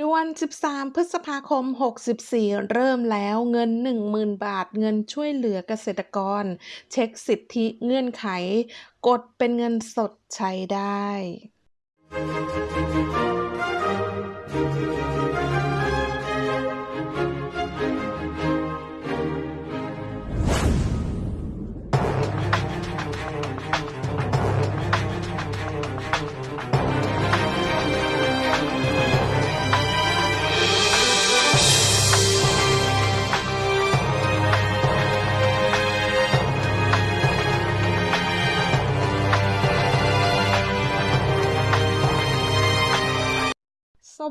ด่วน 13 พฤษภาคม 64 เริ่มแล้วเงิน 10,000 บาท เงินช่วยเหลือเกษตรกร เช็คสิทธิเงื่อนไข กดเป็นเงินสดใช้ได้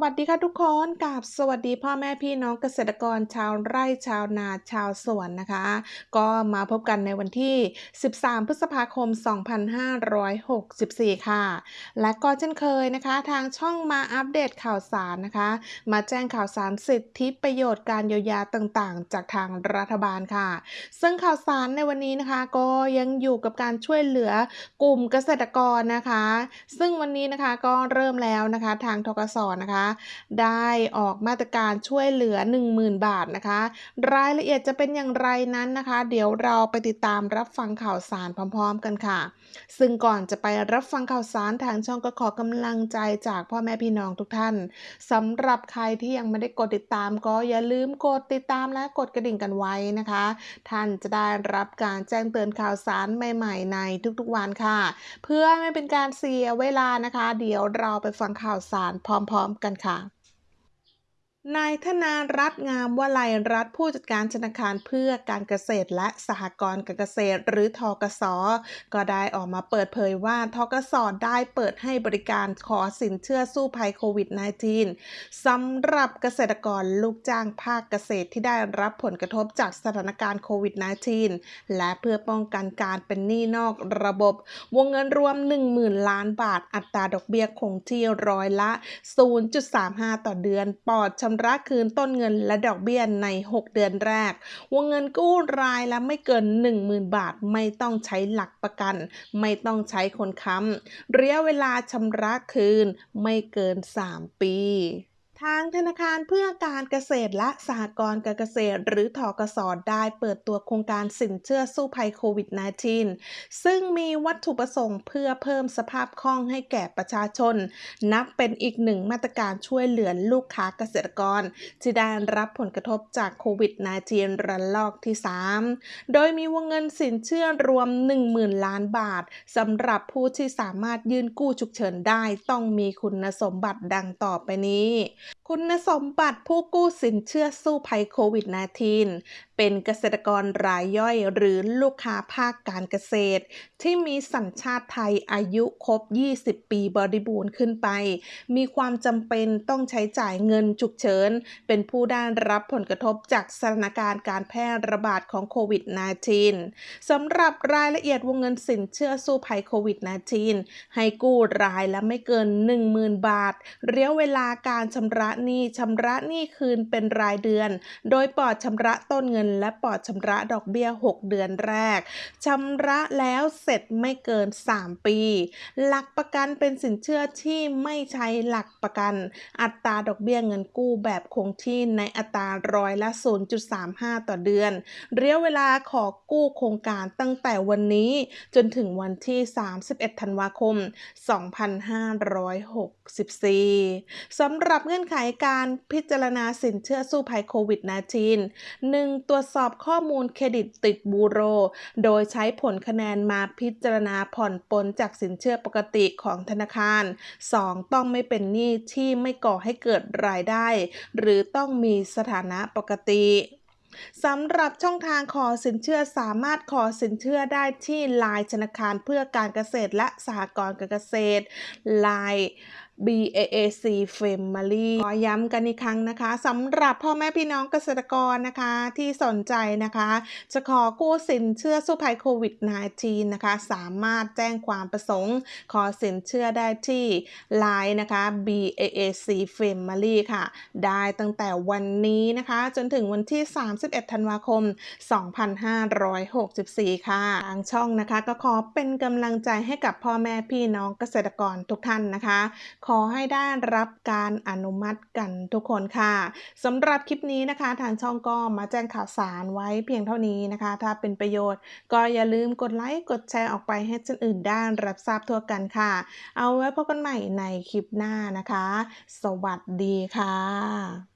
วัสดีค่ะทุกคนกับสวัสดีพ่อแม่พี่น้องเกษตรกรชาวไร่ชาวนาชาวสวนนะคะ ก็มาพบกันในวันที่ 13 พฤษภาคม 2564 ค่ะ และก็เช่นเคยนะคะ ทางช่องมาอัปเดตข่าวสารนะคะ มาแจ้งข่าวสารสิทธิประโยชน์การเยียวยาต่างๆ จากทางรัฐบาลค่ะ ซึ่งข่าวสารในวันนี้นะคะ ก็ยังอยู่กับการช่วยเหลือกลุ่มเกษตรกรนะคะ ซึ่งวันนี้นะคะก็เริ่มแล้วนะคะทางทกสนะคะได้ออกมาตรการช่วยเหลือ 10,000 บาทนะคะ รายละเอียดจะเป็นอย่างไรนั้นนะคะ เดี๋ยวเราไปติดตามรับฟังข่าวสารพร้อม ๆ กันค่ะ ซึ่งก่อนจะไปรับฟังข่าวสารทางช่องก็ขอกำลังใจจากพ่อแม่พี่น้องทุกท่านสำหรับใครที่ยังไม่ได้กดติดตาม ก็อย่าลืมกดติดตามและกดกระดิ่งกันไว้นะคะ ท่านจะได้รับการแจ้งเตือนข่าวสารใหม่ๆ ในทุกๆวันค่ะ เพื่อไม่เป็นการเสียเวลานะคะ เดี๋ยวเราไปฟังข่าวสารพร้อม ๆ กันค่ะ นายธนารัตงามวลัยรัฐผู้จัดการธนาคารเพื่อการเกษตรและสหกรณ์การเกษตร หรือทกส ก็ได้ออกมาเปิดเผยว่าทกส ได้เปิดให้บริการขอสินเชื่อสู้ภัยโควิด -19 สำหรับเกษตรกรลูกจ้างภาคเกษตรที่ได้รับผลกระทบจากสถานการณ์โควิด -19 และเพื่อป้องกันการเป็นหนี้นอกระบบ วงเงินรวม 10,000 ล้านบาทอัตราดอกเบี้ยคงที่ร้อยละ 0.35 ต่อเดือนปลอดชำระคืนต้นเงินและดอกเบี้ยใน 6 เดือนแรก วงเงินกู้รายละไม่เกิน 10,000 บาท ไม่ต้องใช้หลักประกัน ไม่ต้องใช้คนค้ำระยะเวลาชำระคืนไม่เกิน 3 ปีางธนาคารเพื่อการเกษตรและสหกรณ์การเกษตร หรือทกสอได้เปิดตัวโครงการสินเชื่อสู้ภัยโควิด -19 ซึ่งมีวัตถุประสงค์เพื่อเพิ่มสภาพคล่องให้แก่ประชาชน นับเป็นอีกหนึ่งมาตรการช่วยเหลือลูกค้าเกษตรกร ที่ได้รับผลกระทบจากโควิด -19 ระลอกที่ 3 โดยมีวงเงินสินเชื่อรวม 10,000 ล้านบาทสำหรับผู้ที่สามารถยื่นกู้ฉุกเฉินได้ต้องมีคุณสมบัติดังต่อไปนี้คุณสมบัติผู้กู้สินเชื่อสู้ภัยโควิด -19 เป็นเกษตรกรรายย่อยหรือลูกค้าภาคการเกษตร ที่มีสัญชาติไทยอายุครบ 20 ปีบริบูรณ์ขึ้นไป มีความจำเป็นต้องใช้จ่ายเงินฉุกเฉิน เป็นผู้ได้รับผลกระทบจากสถานการณ์การแพร่ระบาดของโควิด -19 สำหรับรายละเอียดวงเงินสินเชื่อสู้ภัยโควิด -19 ให้กู้รายละไม่เกิน 10,000 บาท เระยะเวลาการชำระหนี้ชำระหนี้คืนเป็นรายเดือน โดยปลอดชำระต้นเงิน และปลอดชำระดอกเบี้ย 6 เดือนแรกชำระแล้วเสร็จไม่เกิน 3 ปี หลักประกันเป็นสินเชื่อที่ไม่ใช้หลักประกัน อัตราดอกเบี้ยเงินกู้แบบคงที่ในอัตราร้อยละ 0.35 ต่อเดือนเระยะเวลาขอกู้โครงการตั้งแต่วันนี้จนถึงวันที่ 31 ธันวาคม 2564 สำหรับเงื่อนไขการพิจารณาสินเชื่อสู้ภัยโควิด -19 1. ตรวจสอบข้อมูลเครดิตติดบูโร โดยใช้ผลคะแนนมาพิจารณาผ่อนปลนจากสินเชื่อปกติของธนาคาร 2. ต้องไม่เป็นหนี้ที่ไม่ก่อให้เกิดรายได้ หรือต้องมีสถานะปกติสำหรับช่องทางขอสินเชื่อสามารถขอสินเชื่อได้ที่ Line ธนาคารเพื่อการเกษตรและสหกรณ์การเกษตร Line BAAC Family ขอย้ำกันอีกครั้งนะคะสำหรับพ่อแม่พี่น้องเกษตรกรนะคะที่สนใจนะคะ จะขอกู้สินเชื่อสู้ภัยโควิด -19 นะคะ สามารถแจ้งความประสงค์ ขอสินเชื่อได้ที่ Line นะคะ BAAC Family ค่ะ ได้ตั้งแต่วันนี้นะคะ จนถึงวันที่ 31 ธันวาคม 2564 ค่ะ ทางช่องนะคะก็ขอเป็นกำลังใจให้กับพ่อแม่พี่น้องเกษตรกรทุกท่านนะคะขอให้ได้รับการอนุมัติกันทุกคนค่ะสำหรับคลิปนี้นะคะ ทางช่องก็มาแจ้งข่าวสารไว้เพียงเท่านี้นะคะ ถ้าเป็นประโยชน์ ก็อย่าลืมกดไลค์กดแชร์ออกไปให้คนอื่นได้รับทราบทั่วกันค่ะ เอาไว้พบกันใหม่ในคลิปหน้านะคะ สวัสดีค่ะ